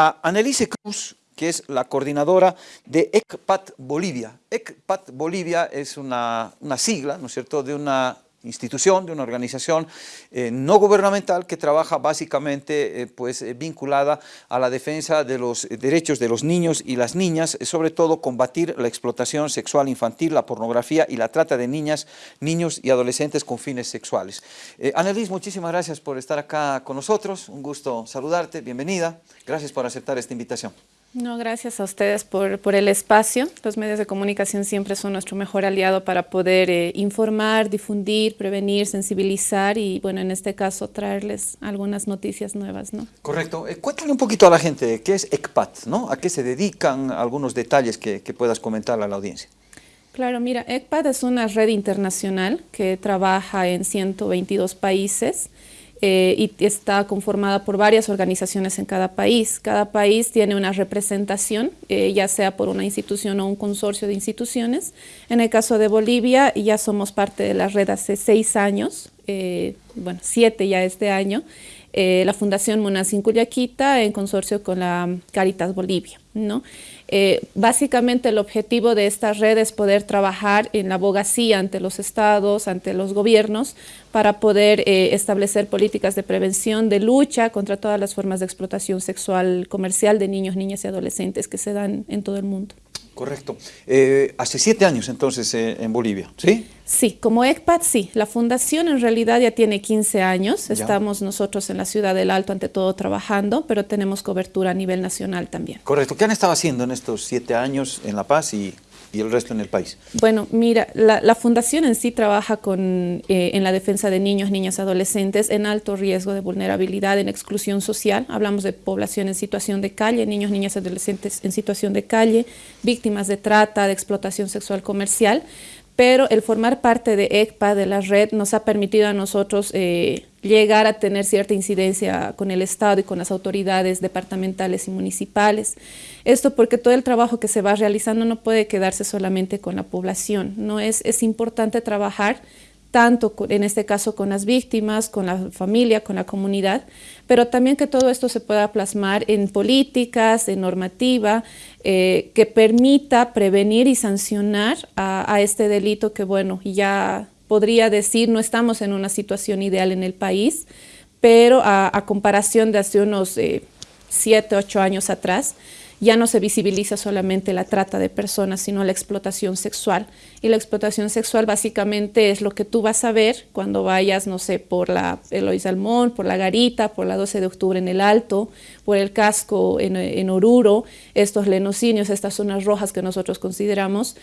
a Annelise Cruz, que es la coordinadora de ECPAT Bolivia. ECPAT Bolivia es una, una sigla, ¿no es cierto?, de una institución, de una organización eh, no gubernamental que trabaja básicamente eh, pues, eh, vinculada a la defensa de los derechos de los niños y las niñas, sobre todo combatir la explotación sexual infantil, la pornografía y la trata de niñas, niños y adolescentes con fines sexuales. Annelies, muchísimas gracias por estar acá con nosotros, un gusto saludarte, bienvenida, gracias por aceptar esta invitación. No, gracias a ustedes por, por, el espacio. Los medios de comunicación siempre son nuestro mejor aliado para poder eh, informar, difundir, prevenir, sensibilizar y, bueno, en este caso, traerles algunas noticias nuevas, ¿no? Correcto. Eh, cuéntale un poquito a la gente qué es ECPAT, ¿no? ¿A qué se dedican? Algunos detalles que, que puedas comentar a la audiencia. Claro, mira, ECPAT es una red internacional que trabaja en 122 países eh, y está conformada por varias organizaciones en cada país. Cada país tiene una representación, eh, ya sea por una institución o un consorcio de instituciones. En el caso de Bolivia, ya somos parte de la red hace seis años, eh, bueno, siete ya este año, la Fundación Munasin Cuyaquita en consorcio con la Caritas Bolivia. ¿no? Eh, básicamente el objetivo de esta red es poder trabajar en la abogacía ante los estados, ante los gobiernos, para poder eh, establecer políticas de prevención, de lucha contra todas las formas de explotación sexual comercial de niños, niñas y adolescentes que se dan en todo el mundo. Correcto. Eh, hace siete años entonces eh, en Bolivia, ¿sí? Sí, como ECPAT sí. La fundación en realidad ya tiene 15 años. Estamos nosotros en la ciudad del Alto ante todo trabajando, pero tenemos cobertura a nivel nacional también. Correcto. ¿Qué han estado haciendo en estos siete años en La Paz y y el resto en el país? Bueno, mira, la, fundación en sí trabaja con, eh, en la defensa de niños, niñas, adolescentes en alto riesgo de vulnerabilidad, en exclusión social. Hablamos de población en situación de calle, niños, niñas, adolescentes en situación de calle, víctimas de trata, de explotación sexual comercial pero el formar parte de ECPA, de la red, nos ha permitido a nosotros eh, llegar a tener cierta incidencia con el Estado y con las autoridades departamentales y municipales. Esto porque todo el trabajo que se va realizando no puede quedarse solamente con la población, ¿no? es, es importante trabajar tanto en este caso con las víctimas, con la familia, con la comunidad, pero también que todo esto se pueda plasmar en políticas, en normativa, eh, que permita prevenir y sancionar a, este delito que, bueno, ya podría decir, no estamos en una situación ideal en el país, pero a, comparación de hace unos eh, siete, ocho años atrás, ya no se visibiliza solamente la trata de personas, sino la explotación sexual. Y la explotación sexual básicamente es lo que tú vas a ver cuando vayas, no sé, por la Eloy Salmón, por la Garita, por la 12 de octubre en el Alto, por el casco en, en Oruro, estos lenocinios, estas zonas rojas que nosotros consideramos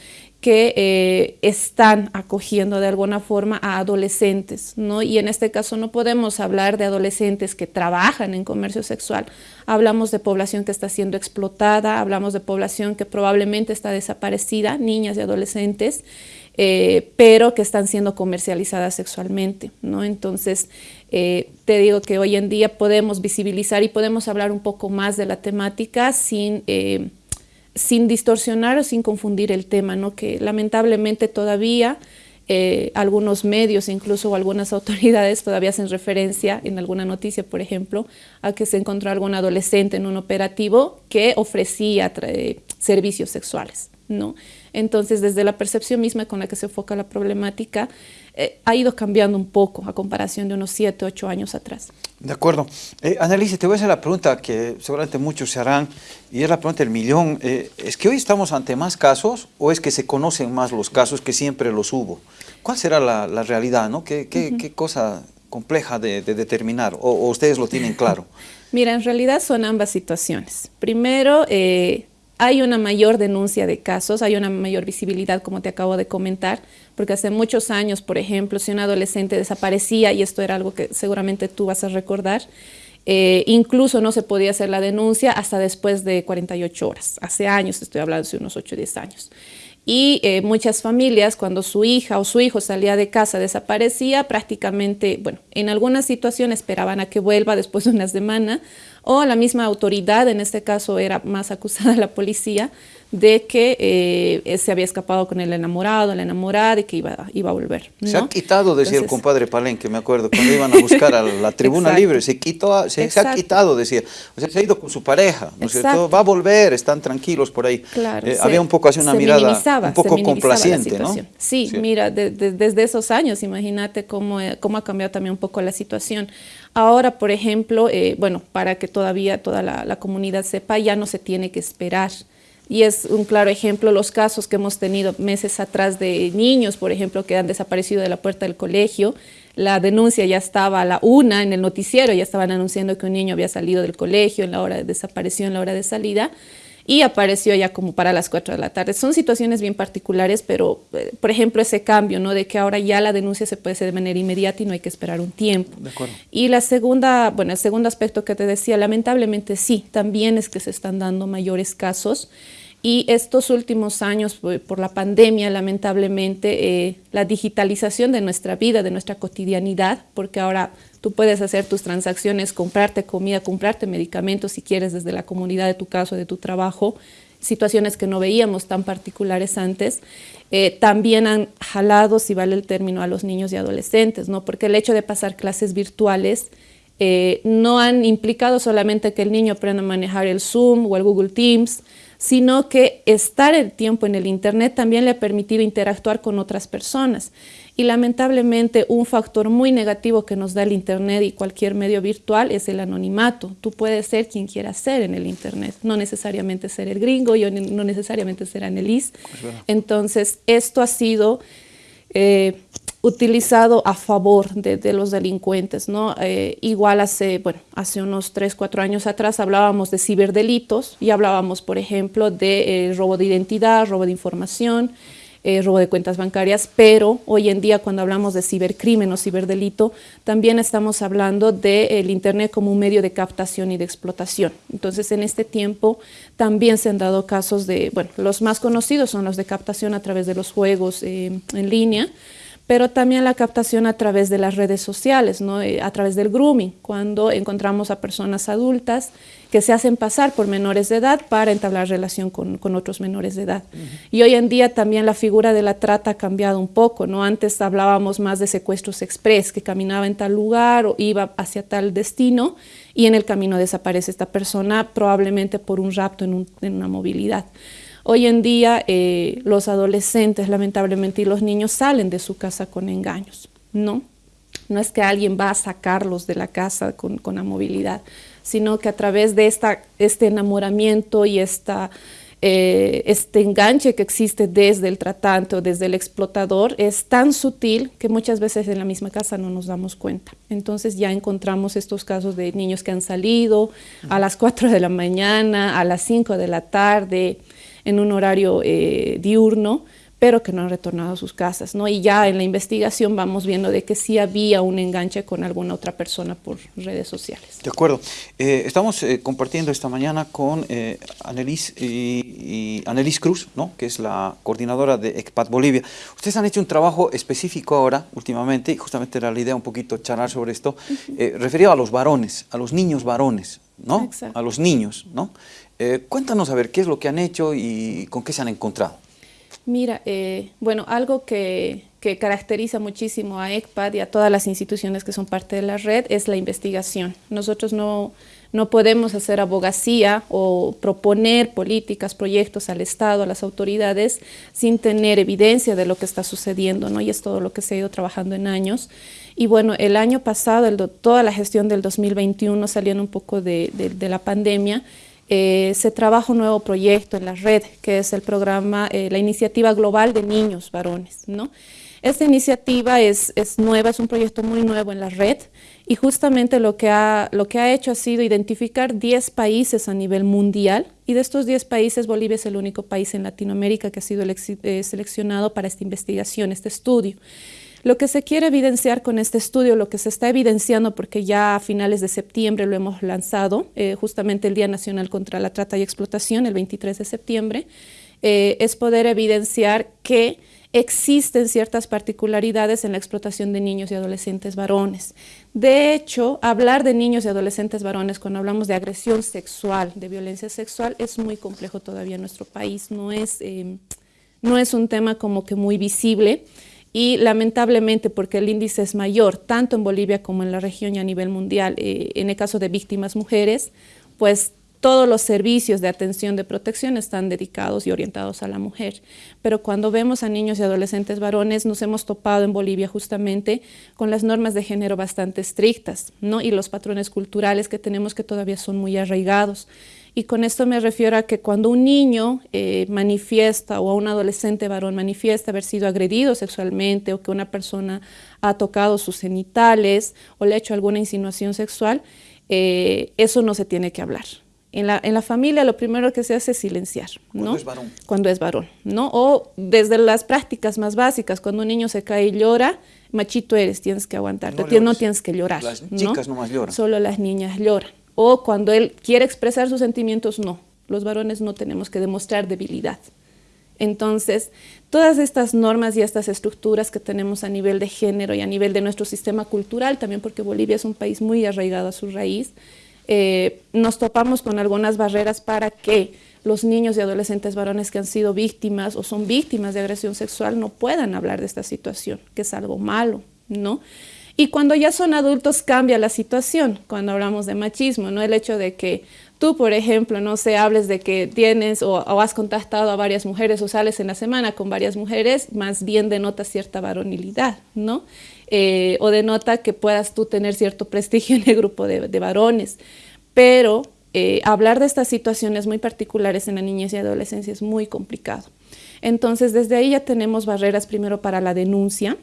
que eh, están acogiendo de alguna forma a adolescentes, ¿no? Y en este caso no podemos hablar de adolescentes que trabajan en comercio sexual, hablamos de población que está siendo explotada, hablamos de población que probablemente está desaparecida, niñas y adolescentes, eh, pero que están siendo comercializadas sexualmente, ¿no? Entonces, eh, te digo que hoy en día podemos visibilizar y podemos hablar un poco más de la temática sin sin distorsionar o sin confundir el tema, ¿no? que lamentablemente todavía eh, algunos medios, incluso algunas autoridades todavía hacen referencia en alguna noticia, por ejemplo, a que se encontró algún adolescente en un operativo que ofrecía servicios sexuales. ¿no? Entonces, desde la percepción misma con la que se enfoca la problemática, eh, ha ido cambiando un poco a comparación de unos 7, 8 años atrás. De acuerdo. Eh, Annalise, te voy a hacer la pregunta que seguramente muchos se harán, y es la pregunta del millón. Eh, ¿Es que hoy estamos ante más casos o es que se conocen más los casos que siempre los hubo? ¿Cuál será la, realidad? ¿no? ¿Qué, qué, cosa compleja de, determinar? O, ustedes lo tienen claro? Mira, en realidad son ambas situaciones. Primero, eh, hay una mayor denuncia de casos, hay una mayor visibilidad, como te acabo de comentar, porque hace muchos años, por ejemplo, si un adolescente desaparecía, y esto era algo que seguramente tú vas a recordar, eh, incluso no se podía hacer la denuncia hasta después de 48 horas. Hace años, estoy hablando de unos 8 o 10 años. Y eh, muchas familias, cuando su hija o su hijo salía de casa, desaparecía, prácticamente, bueno, en algunas situaciones esperaban a que vuelva después de una semana, o la misma autoridad, en este caso era más acusada la policía, de que eh, se había escapado con el enamorado, la enamorada y que iba, iba a volver. Se ha quitado, decía el compadre Palenque, me acuerdo, cuando iban a buscar a la tribuna libre, se, quitó, se, ha quitado, decía, o sea, se ha ido con su pareja, ¿no es cierto? Va a volver, están tranquilos por ahí. Claro, eh, había un poco así una mirada un poco complaciente, ¿no? Sí, mira, desde esos años, imagínate cómo, eh, cómo ha cambiado también un poco la situación. Ahora, por ejemplo, bueno, para que todavía toda la, la comunidad sepa, ya no se tiene que esperar y es un claro ejemplo los casos que hemos tenido meses atrás de niños, por ejemplo, que han desaparecido de la puerta del colegio. La denuncia ya estaba a la una en el noticiero, ya estaban anunciando que un niño había salido del colegio en la hora de desaparición, en la hora de salida, y apareció ya como para las 4 de la tarde. Son situaciones bien particulares, pero, eh, por ejemplo, ese cambio, ¿no? De que ahora ya la denuncia se puede hacer de manera inmediata y no hay que esperar un tiempo. Y la segunda, bueno, el segundo aspecto que te decía, lamentablemente sí, también es que se están dando mayores casos y estos últimos años, por la pandemia, lamentablemente, eh, la digitalización de nuestra vida, de nuestra cotidianidad, porque ahora tú puedes hacer tus transacciones, comprarte comida, comprarte medicamentos, si quieres, desde la comunidad de tu casa, de tu trabajo, situaciones que no veíamos tan particulares antes, eh, también han jalado, si vale el término, a los niños y adolescentes, ¿no? porque el hecho de pasar clases virtuales eh, no han implicado solamente que el niño aprenda a manejar el Zoom o el Google Teams, sino que estar el tiempo en el Internet también le ha permitido interactuar con otras personas. Y lamentablemente un factor muy negativo que nos da el Internet y cualquier medio virtual es el anonimato. Tú puedes ser quien quieras ser en el Internet, no necesariamente ser el gringo, yo no necesariamente ser Annelies. Entonces, esto ha sido... Eh, utilizado a favor de, los delincuentes. ¿no? Eh, igual hace, bueno, hace unos 3, 4 años atrás hablábamos de ciberdelitos y hablábamos, por ejemplo, de eh, robo de identidad, robo de información, eh, robo de cuentas bancarias, pero hoy en día cuando hablamos de cibercrimen o ciberdelito, también estamos hablando del Internet como un medio de captación y de explotación. Entonces, en este tiempo también se han dado casos de, bueno, los más conocidos son los de captación a través de los juegos en línea, pero también la captación a través de las redes sociales, ¿no? Eh, a través del grooming, cuando encontramos a personas adultas que se hacen pasar por menores de edad para entablar relación con, con otros menores de edad. Y hoy en día también la figura de la trata ha cambiado un poco, ¿no? Antes hablábamos más de secuestros express, que caminaba en tal lugar o iba hacia tal destino y en el camino desaparece esta persona, probablemente por un rapto en, en una movilidad. Hoy en día eh, los adolescentes, lamentablemente, y los niños salen de su casa con engaños, ¿no? No es que alguien va a sacarlos de la casa con, con movilidad, sino que a través de esta, este enamoramiento y eh, este enganche que existe desde el tratante o desde el explotador es tan sutil que muchas veces en la misma casa no nos damos cuenta. Entonces ya encontramos estos casos de niños que han salido a las 4 de la mañana, a las 5 de la tarde, en un horario eh, diurno, pero que no han retornado a sus casas. ¿no? Y ya en la investigación vamos viendo de que sí había un enganche con alguna otra persona por redes sociales. De acuerdo. Eh, estamos eh, compartiendo esta mañana con eh, Annelies, y, Cruz, ¿no? que es la coordinadora de ECPAT Bolivia. Ustedes han hecho un trabajo específico ahora, últimamente, y justamente era la idea un poquito charlar sobre esto, referido a los varones, a los niños varones, ¿no? A los niños, ¿no? Eh, cuéntanos a ver qué es lo que han hecho y con qué se han encontrado. Mira, eh, bueno, algo que, que, caracteriza muchísimo a ECPAD y a todas las instituciones que son parte de la red es la investigación. Nosotros no, no podemos hacer abogacía o proponer políticas, proyectos al Estado, a las autoridades, sin tener evidencia de lo que está sucediendo, ¿no? Y es todo lo que se ha ido trabajando en años. Y bueno, el año pasado, toda la gestión del 2021 saliendo un poco de, la pandemia, eh, se trabaja un nuevo proyecto en la red, que es el programa, eh, la iniciativa global de niños varones. ¿no? Esta iniciativa es, nueva, es un proyecto muy nuevo en la red y justamente lo que, ha, lo que ha hecho ha sido identificar 10 países a nivel mundial y de estos 10 países Bolivia es el único país en Latinoamérica que ha sido eh, seleccionado para esta investigación, este estudio. Lo que se quiere evidenciar con este estudio, lo que se está evidenciando, porque ya a finales de septiembre lo hemos lanzado, eh, justamente el Día Nacional contra la Trata y Explotación, el 23 de septiembre, eh, es poder evidenciar que existen ciertas particularidades en la explotación de niños y adolescentes varones. De hecho, hablar de niños y adolescentes varones cuando hablamos de agresión sexual, de violencia sexual, es muy complejo todavía en nuestro país, no es, eh, no es un tema como que muy visible y lamentablemente porque el índice es mayor, tanto en Bolivia como en la región y a nivel mundial, eh, en el caso de víctimas mujeres, pues todos los servicios de atención de protección están dedicados y orientados a la mujer. Pero cuando vemos a niños y adolescentes varones, nos hemos topado en Bolivia justamente con las normas de género bastante estrictas, ¿no? Y los patrones culturales que tenemos que todavía son muy arraigados. Y con esto me refiero a que cuando un niño eh, manifiesta o a un adolescente varón manifiesta haber sido agredido sexualmente o que una persona ha tocado sus genitales o le ha hecho alguna insinuación sexual, eh, eso no se tiene que hablar. En la, en la, familia lo primero que se hace es silenciar, ¿no? Cuando es varón. Cuando es varón, ¿no? O desde las prácticas más básicas, cuando un niño se cae y llora, machito eres, tienes que aguantarte, no, no tienes que llorar. Las chicas ¿no? nomás lloran. Solo las niñas lloran. O cuando él quiere expresar sus sentimientos, no. Los varones no tenemos que demostrar debilidad. Entonces, todas estas normas y estas estructuras que tenemos a nivel de género y a nivel de nuestro sistema cultural, también porque Bolivia es un país muy arraigado a su raíz, eh, nos topamos con algunas barreras para que los niños y adolescentes varones que han sido víctimas o son víctimas de agresión sexual no puedan hablar de esta situación, que es algo malo, ¿no? Y cuando ya son adultos cambia la situación, cuando hablamos de machismo, ¿no? El hecho de que tú, por ejemplo, no sé, hables de que tienes o, has contactado a varias mujeres o sales en la semana con varias mujeres, más bien denota cierta varonilidad, ¿no? Eh, o denota que puedas tú tener cierto prestigio en el grupo de, de varones. Pero eh, hablar de estas situaciones muy particulares en la niñez y adolescencia es muy complicado. Entonces, desde ahí ya tenemos barreras primero para la denuncia,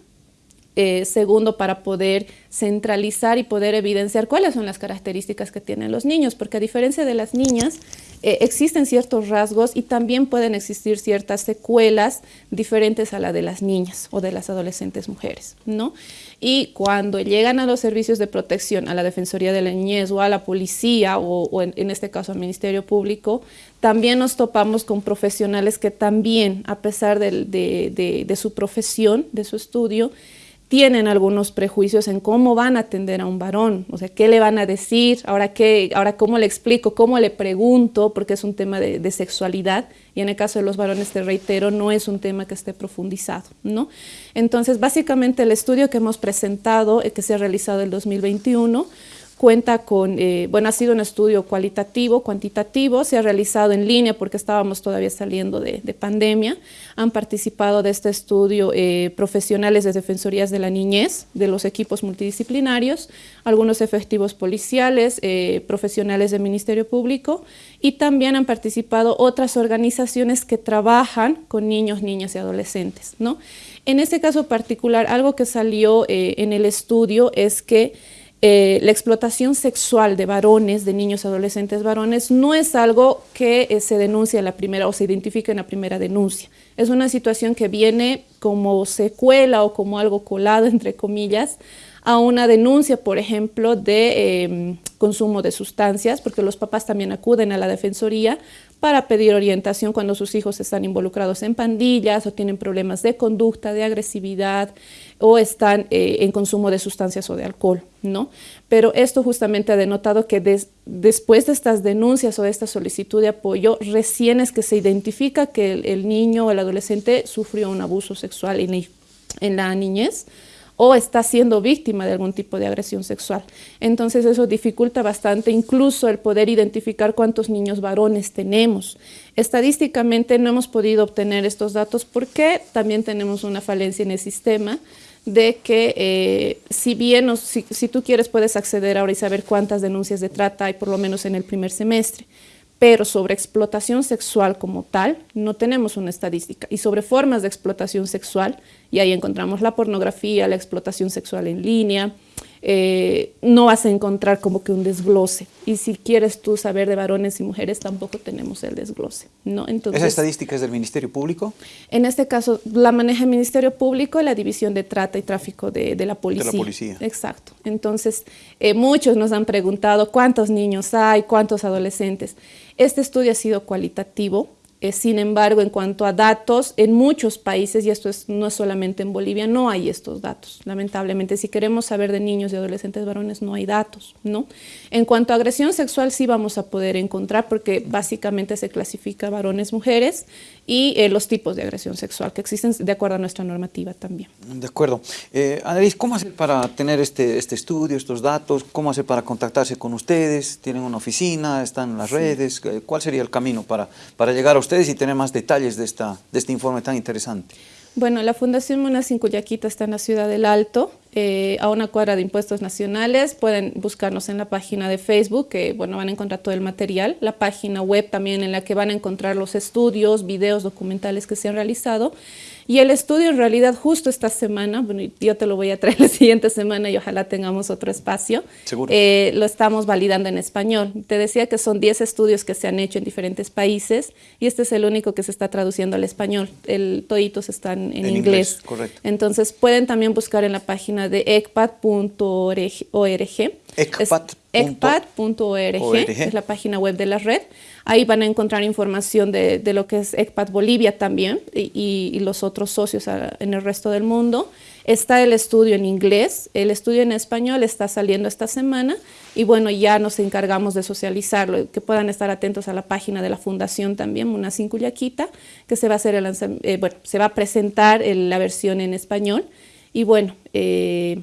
eh, segundo, para poder centralizar y poder evidenciar cuáles son las características que tienen los niños, porque a diferencia de las niñas, eh, existen ciertos rasgos y también pueden existir ciertas secuelas diferentes a la de las niñas o de las adolescentes mujeres, ¿no? Y cuando llegan a los servicios de protección, a la Defensoría de la Niñez o a la policía o, o en, en este caso al Ministerio Público, también nos topamos con profesionales que también, a pesar de, de, de, de su profesión, de su estudio, tienen algunos prejuicios en cómo van a atender a un varón, o sea, qué le van a decir, ahora, qué, ahora cómo le explico, cómo le pregunto, porque es un tema de, sexualidad, y en el caso de los varones, te reitero, no es un tema que esté profundizado, ¿no? Entonces, básicamente el estudio que hemos presentado, eh, que se ha realizado el 2021, cuenta con, eh, bueno, ha sido un estudio cualitativo, cuantitativo, se ha realizado en línea porque estábamos todavía saliendo de, de pandemia. Han participado de este estudio eh, profesionales de Defensorías de la Niñez, de los equipos multidisciplinarios, algunos efectivos policiales, eh, profesionales del Ministerio Público y también han participado otras organizaciones que trabajan con niños, niñas y adolescentes. ¿no? En este caso particular, algo que salió eh, en el estudio es que eh, la explotación sexual de varones, de niños adolescentes varones, no es algo que eh, se denuncia en la primera o se identifica en la primera denuncia. Es una situación que viene como secuela o como algo colado, entre comillas, a una denuncia, por ejemplo, de eh, consumo de sustancias, porque los papás también acuden a la defensoría para pedir orientación cuando sus hijos están involucrados en pandillas o tienen problemas de conducta, de agresividad o están eh, en consumo de sustancias o de alcohol, ¿no? Pero esto justamente ha denotado que des, después de estas denuncias o de esta solicitud de apoyo, recién es que se identifica que el, niño o el adolescente sufrió un abuso sexual en la niñez, o está siendo víctima de algún tipo de agresión sexual. Entonces eso dificulta bastante incluso el poder identificar cuántos niños varones tenemos. Estadísticamente no hemos podido obtener estos datos porque también tenemos una falencia en el sistema de que eh, si bien, si, si tú quieres puedes acceder ahora y saber cuántas denuncias de trata hay por lo menos en el primer semestre, pero sobre explotación sexual como tal no tenemos una estadística. Y sobre formas de explotación sexual, y ahí encontramos la pornografía, la explotación sexual en línea, eh, no vas a encontrar como que un desglose. Y si quieres tú saber de varones y mujeres, tampoco tenemos el desglose. ¿no? Entonces, ¿Esa estadística es del Ministerio Público? En este caso, la maneja el Ministerio Público y la División de Trata y Tráfico de, de la Policía. De la Policía. Exacto. Entonces, eh, muchos nos han preguntado cuántos niños hay, cuántos adolescentes. Este estudio ha sido cualitativo, Eh, sin embargo, en cuanto a datos, en muchos países, y esto es, no es solamente en Bolivia, no hay estos datos. Lamentablemente, si queremos saber de niños y adolescentes varones, no hay datos. ¿no? En cuanto a agresión sexual, sí vamos a poder encontrar, porque básicamente se clasifica varones, mujeres, y eh, los tipos de agresión sexual que existen de acuerdo a nuestra normativa también. De acuerdo. Eh, Annelies, ¿cómo hacer para tener este, este estudio, estos datos? ¿Cómo hacer para contactarse con ustedes? ¿Tienen una oficina? ¿Están en las sí. redes? ¿Cuál sería el camino para, para llegar a ustedes? Ustedes y tener más detalles de, esta, de este informe tan interesante. Bueno, la Fundación Monacin Cuyaquita está en la ciudad del Alto, eh, a una cuadra de impuestos nacionales. Pueden buscarnos en la página de Facebook, que bueno, van a encontrar todo el material. La página web también en la que van a encontrar los estudios, videos, documentales que se han realizado. Y el estudio en realidad justo esta semana, bueno, yo te lo voy a traer la siguiente semana y ojalá tengamos otro espacio, Seguro. Eh, lo estamos validando en español. Te decía que son 10 estudios que se han hecho en diferentes países y este es el único que se está traduciendo al español. El, toditos están en, en inglés. inglés. Correcto. Entonces pueden también buscar en la página de ecpat.org. Ecpat.org es la página web de la red. Ahí van a encontrar información de, de lo que es ECPAT Bolivia también y, y, los otros socios en el resto del mundo. Está el estudio en inglés, el estudio en español está saliendo esta semana y bueno, ya nos encargamos de socializarlo, que puedan estar atentos a la página de la fundación también, Munacin Cuyaquita, que se va a, hacer el, eh, bueno, se va a presentar el, la versión en español y bueno, eh,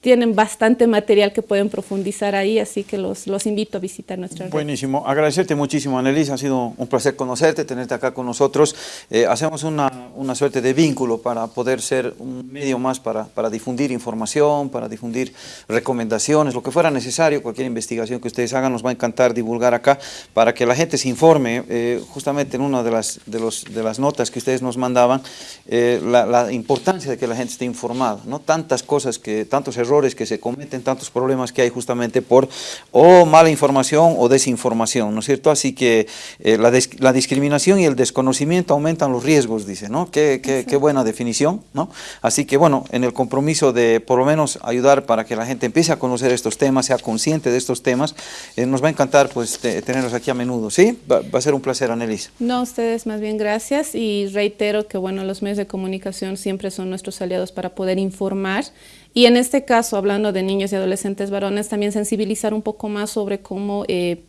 tienen bastante material que pueden profundizar ahí, así que los, los invito a visitar nuestra red. Buenísimo. Agradecerte muchísimo, Annelies. Ha sido un placer conocerte, tenerte acá con nosotros. Eh, hacemos una, una, suerte de vínculo para poder ser un medio más para, para, difundir información, para difundir recomendaciones, lo que fuera necesario, cualquier investigación que ustedes hagan, nos va a encantar divulgar acá para que la gente se informe. Eh, justamente en una de las, de, los, de las notas que ustedes nos mandaban, eh, la, la, importancia de que la gente esté informada, ¿no? Tantas cosas, que tantos errores errores que se cometen, tantos problemas que hay justamente por o mala información o desinformación, ¿no es cierto? Así que eh, la, la, discriminación y el desconocimiento aumentan los riesgos, dice, ¿no? Qué, qué, qué, buena definición, ¿no? Así que bueno, en el compromiso de por lo menos ayudar para que la gente empiece a conocer estos temas, sea consciente de estos temas, eh, nos va a encantar pues te, tenerlos aquí a menudo, ¿sí? Va, va, a ser un placer, Annelies. No, ustedes más bien gracias y reitero que bueno, los medios de comunicación siempre son nuestros aliados para poder informar y en este caso, hablando de niños y adolescentes varones, también sensibilizar un poco más sobre cómo eh,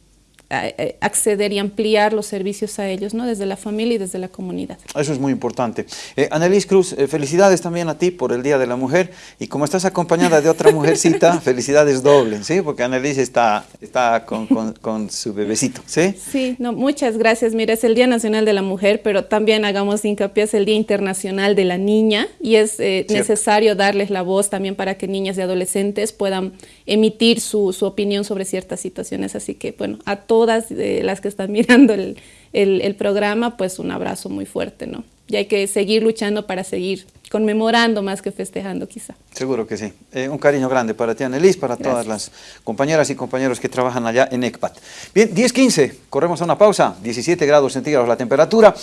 acceder y ampliar los servicios a ellos, ¿no? desde la familia y desde la comunidad. Eso es muy importante. Eh, Annelies Cruz, eh, felicidades también a ti por el Día de la Mujer y como estás acompañada de otra mujercita, felicidades dobles, ¿sí? porque Annelies está, está con, con, con, su bebecito. ¿sí? Sí, no, muchas gracias. Mira, es el Día Nacional de la Mujer, pero también hagamos hincapié, es el Día Internacional de la Niña y es eh, necesario darles la voz también para que niñas y adolescentes puedan emitir su, su opinión sobre ciertas situaciones. Así que, bueno, a todas eh, las que están mirando el, el, el, programa, pues un abrazo muy fuerte, ¿no? Y hay que seguir luchando para seguir conmemorando más que festejando quizá. Seguro que sí. Eh, un cariño grande para ti, Annelies, para Gracias. todas las compañeras y compañeros que trabajan allá en ECPAT. Bien, 10.15, corremos a una pausa, 17 grados centígrados la temperatura.